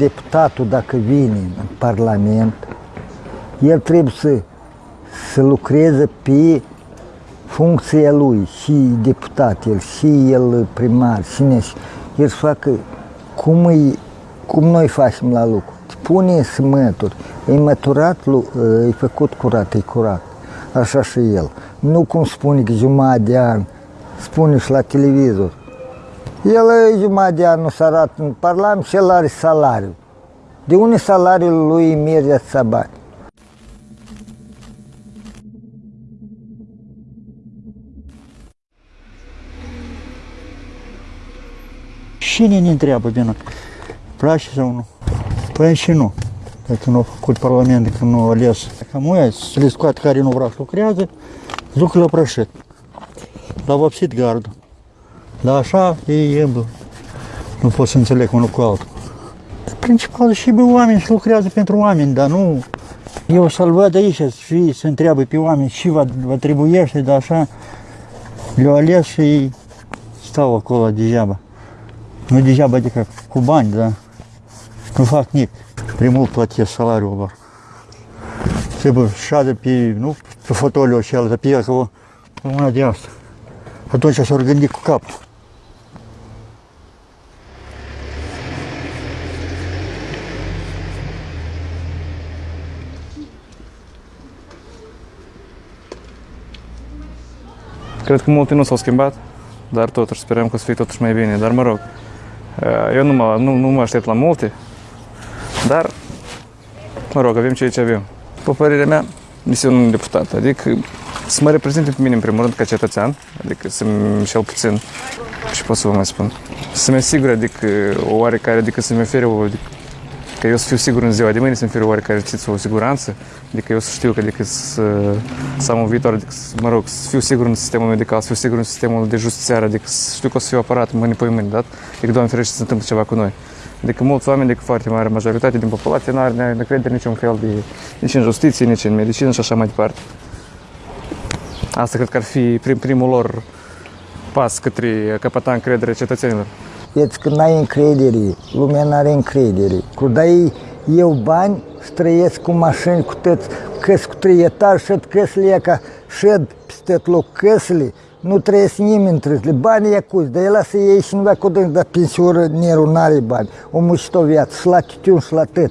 deputatul dacă vine în Parlament, el trebuie să, să lucreze pe funcția lui, și deputat, el, și el primar, și neș, el să facă cum, îi, cum noi facem la lucru. Pune smături, e măturat, e făcut curat, e curat. Așa și el. Nu cum spune că jumătate de an, spune și la televizor. El e jumătate de an nu s-a arată în Parlament și el are salariu. De unde salariul lui merge să bani? Cine ne întreabă pe noi? Place sau nu? Păi și nu. Dacă nu a făcut Parlament, dacă nu a ales. Cam ăia să le scoate care nu vrea să lucrează, duc la prășit. L-a vopsit gardul. Dar așa e, e nu pot să înțeleg unul cu altul. Principal și pe oameni și lucrează pentru oameni, dar nu... Eu să-l văd aici și să întreabă pe oameni și vă, vă trebuiește, dar așa le-au ales și stau acolo degeaba. Nu degeaba, adică cu bani, dar nu fac nimic. Primul plătesc salariul lor. Trebuie șadă pe, nu pe fotoliu și altă, pe acolo, pe una de asta. Atunci s-au gândit cu capul. Cred că multe nu s-au schimbat, dar totuși sperăm că o să fie totuși mai bine. Dar mă rog, eu nu mă, nu, nu mă aștept la multe, dar, mă rog, avem ceea ce avem. După părerea mea, misiunea unui deputat, adică să mă reprezinte pe mine în primul rând ca cetățean, adică să-mi cel puțin, ce pot să vă mai spun, să-mi asigure, adică o oarecare, adică să-mi ofere o, adică, că eu să fiu sigur în ziua de mâine, să-mi ofere oarecare știți, o siguranță, adică eu să știu că adică să, să am un viitor, adică, să, mă rog, să fiu sigur în sistemul medical, să fiu sigur în sistemul de justițiar, adică să știu că o să fiu aparat mâine pe mâine, dat? Adică, Doamne ferește, să se întâmplă ceva cu noi. Adică mulți oameni, adică foarte mare majoritate din populație, nu are încredere niciun fel de, nici în justiție, nici în medicină și așa mai departe. Asta cred că ar fi prim, primul lor pas către căpăta încredere cetățenilor. Vezi că n-ai încredere, lumea n-are încredere. Cu dai eu bani, străiesc cu mașini, cu tăți, căs cu trei etaje, șed căsile ca șed peste loc căsile, nu trăiesc nimeni între Banii e cuți, dar el lasă ei și nu dacă o dă, dar pensioră nerul n-are bani. O mușit o viață, și la titiun și la tăt.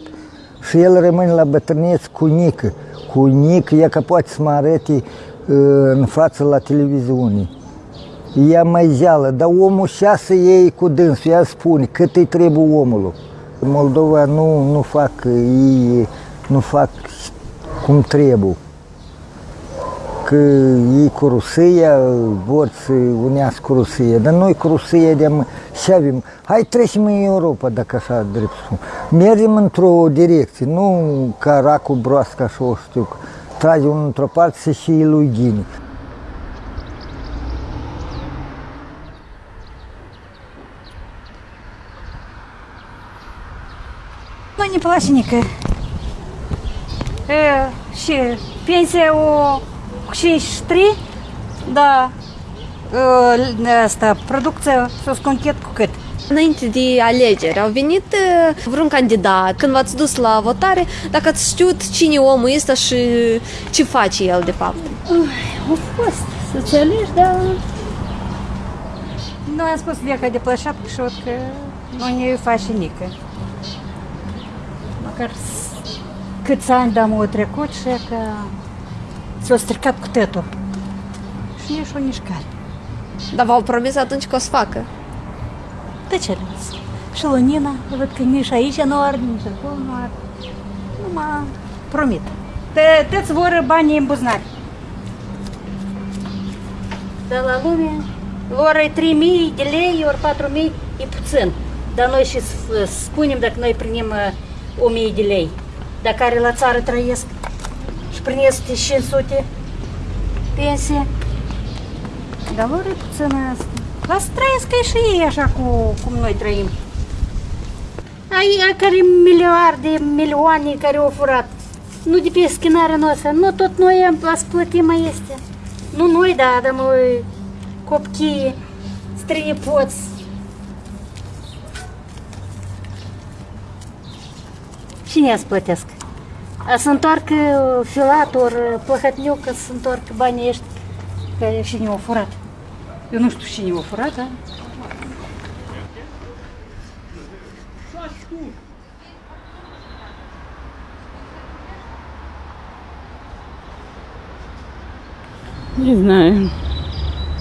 Și el rămâne la bătrâneț cu nică. Cu nică, e că poate să mă arete în față la televiziune. Ea mai zeală, dar omul șase ei cu dânsul, ea spune cât îi trebuie omului. Moldova nu, nu fac, ei nu fac cum trebuie. Că ei cu Rusia vor să unească cu Rusia, dar noi cu Rusia de și avem. Hai trecem în Europa, dacă așa drept spun. Mergem într-o direcție, nu ca racul broască, așa o știu, trage unul într-o parte și lui Ghini. ani palașinică. E, și pensia o 53, da, e, asta, producția s-a sconchet cu cât. Înainte de alegeri au venit vreun candidat, când v-ați dus la votare, dacă ați știut cine omul este și ce face el de fapt. Ui, a fost, să înțelegi, dar... Nu, am spus de că de plășap, că nu ne face nică. Măcar s- câți ani de au trecut și că s-a stricat cu tătul. Și nici o nici care. Dar v-au promis atunci că o să facă. De ce le Și la Nina, văd că nici aici nu are, nici acolo nu are. Nu mă promit. Te, te-ți vor banii în buzunar. De la lume, lor e 3000 de lei, ori 4000 e puțin. Dar noi și s- spunem dacă noi primim uh, 1000 de lei. Dar care la țară trăiesc și primesc 500 pensie. Dar lor e puțin asta. Lasă trăiesc și ei așa cu, cum noi trăim. Ai care miliarde, milioane care au furat. Nu de pe schinarea noastră, nu tot noi am ați plătit mai este. Nu noi, da, dar noi copchii, străini Filat, ori plăhătniuc, să întoarcă banii ăștia care cine au furat. Eu nu știu cine au furat, da? Не знаю.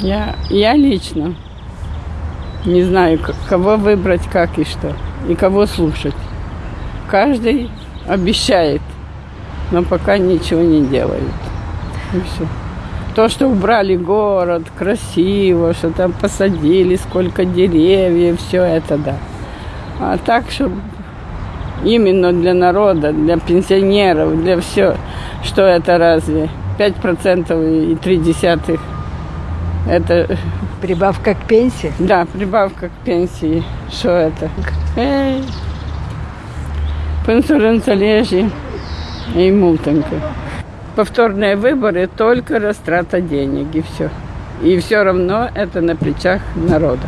Я, я лично не знаю, кого выбрать, как и что, и кого слушать. Каждый обещает, но пока ничего не делают. И все. То, что убрали город, красиво, что там посадили, сколько деревьев, все это да. А так, чтобы именно для народа, для пенсионеров, для все, что это разве? 5% и 3 десятых. Это, Прибавка к пенсии. да, прибавка к пенсии. Что это? Эй, пенсионеры лежи и мултанка. Повторные выборы только растрата денег и все. И все равно это на плечах народа.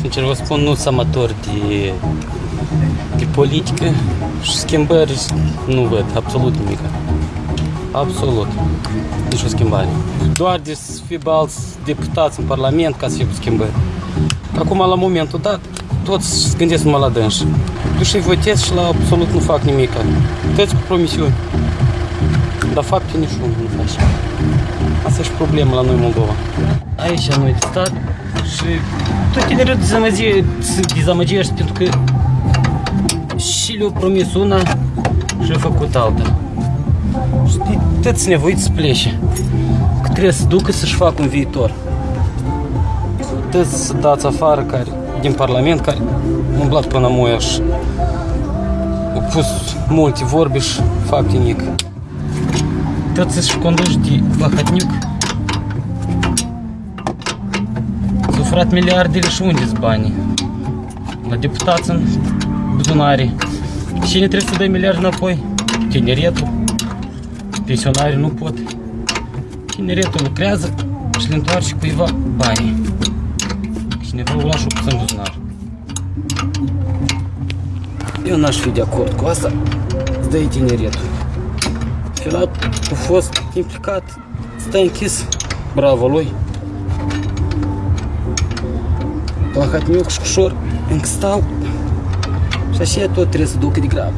Sincer vă spun, nu sunt amator de, de politică și schimbări nu văd absolut. Absolut. Nici o schimbare. Doar de să fie alți deputați în Parlament ca să fie schimbări. Acum, la momentul dat, toți se gândesc numai la dânși. Tu și votezi și la absolut nu fac nimic. Toți cu promisiuni. Dar fapte nici unul nu faci. Asta e și problema la noi în Moldova. Aici noi de stat și tot tinerii dezamăgie, se dezamăgești pentru că și le-au promis una și le-au făcut alta. Și de toți nevoiți să plece. Că trebuie să ducă să-și facă un viitor. Toți să dați afară care, din Parlament care au umblat până moia și au pus multe vorbe și fapte nic. Toți să-și conduci de Bahătniuc S-au furat miliardele și unde sunt banii? La deputați în buzunare. Cine trebuie să dă miliarde înapoi? Tineretul pensionarii nu pot. Tineretul lucrează și le întoarce cuiva banii. Cineva o lași în buzunar. Eu n-aș fi de acord cu asta. Îți dai tineretul. Filat a fost implicat, stai închis. Bravo lui. Plahatniuc și cușor încă stau. Și așa tot trebuie să ducă de grabă.